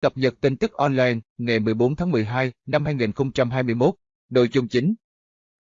Cập nhật tin tức online ngày 14 tháng 12 năm 2021. Nội dung chính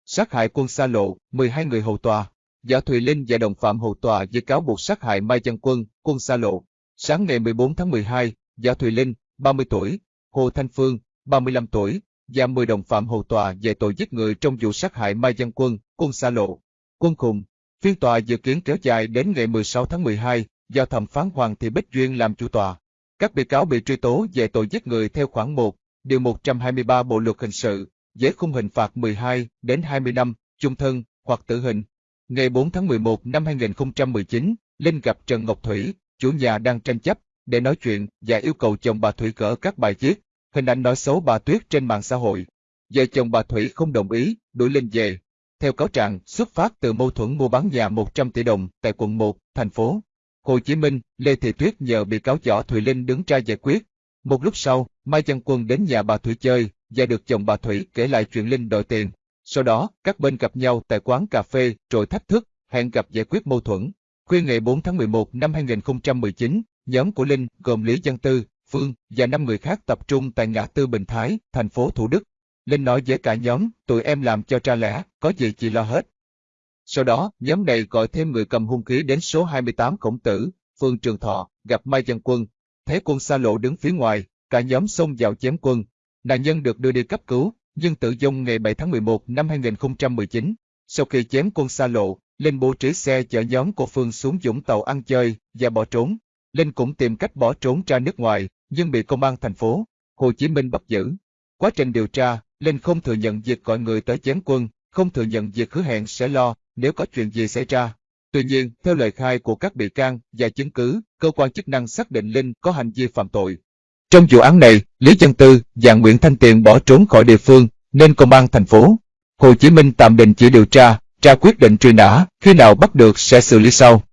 Sát hại quân xa lộ, 12 người hầu tòa. Giả Thùy Linh và đồng phạm hầu tòa với cáo buộc sát hại Mai Văn Quân, quân xa lộ. Sáng ngày 14 tháng 12, Giả Thùy Linh, 30 tuổi, Hồ Thanh Phương, 35 tuổi, và 10 đồng phạm hầu tòa về tội giết người trong vụ sát hại Mai Văn Quân, quân xa lộ. Quân khùng. Phiên tòa dự kiến kéo dài đến ngày 16 tháng 12, do thẩm phán Hoàng Thị Bích Duyên làm chủ tòa. Các bị cáo bị truy tố về tội giết người theo khoản 1, điều 123 Bộ luật hình sự, với khung hình phạt 12 đến 20 năm, chung thân hoặc tử hình. Ngày 4 tháng 11 năm 2019, Linh gặp Trần Ngọc Thủy, chủ nhà đang tranh chấp, để nói chuyện và yêu cầu chồng bà Thủy gỡ các bài viết, hình ảnh nói xấu bà Tuyết trên mạng xã hội. Vợ chồng bà Thủy không đồng ý, đuổi Linh về. Theo cáo trạng, xuất phát từ mâu thuẫn mua bán nhà 100 tỷ đồng tại quận 1, thành phố Hồ Chí Minh, Lê Thị Tuyết nhờ bị cáo Võ Thùy Linh đứng ra giải quyết. Một lúc sau, Mai Văn Quân đến nhà bà Thủy chơi và được chồng bà Thủy kể lại chuyện Linh đòi tiền. Sau đó, các bên gặp nhau tại quán cà phê rồi thách thức, hẹn gặp giải quyết mâu thuẫn. Khuya ngày 4 tháng 11 năm 2019, nhóm của Linh gồm Lý Văn Tư, Phương và 5 người khác tập trung tại ngã tư Bình Thái, thành phố Thủ Đức. Linh nói với cả nhóm, tụi em làm cho tra lẽ, có gì chị lo hết. Sau đó, nhóm này gọi thêm người cầm hung khí đến số 28 Khổng Tử, phường Trường Thọ, gặp Mai Văn Quân. Thấy quân xa lộ đứng phía ngoài, cả nhóm xông vào chém quân. Nạn nhân được đưa đi cấp cứu, nhưng tử vong ngày 7 tháng 11 năm 2019. Sau khi chém quân xa lộ, Linh bố trí xe chở nhóm của Phương xuống Dũng Tàu ăn chơi và bỏ trốn. Linh cũng tìm cách bỏ trốn ra nước ngoài, nhưng bị công an thành phố Hồ Chí Minh bắt giữ. Quá trình điều tra, Linh không thừa nhận việc gọi người tới chém quân, không thừa nhận việc hứa hẹn sẽ lo nếu có chuyện gì xảy ra. Tuy nhiên, theo lời khai của các bị can và chứng cứ, cơ quan chức năng xác định Linh có hành vi phạm tội. Trong vụ án này, Lý Chân Tư và Nguyễn Thanh Tiền bỏ trốn khỏi địa phương, nên công an thành phố Hồ Chí Minh tạm đình chỉ điều tra, ra quyết định truy nã, khi nào bắt được sẽ xử lý sau.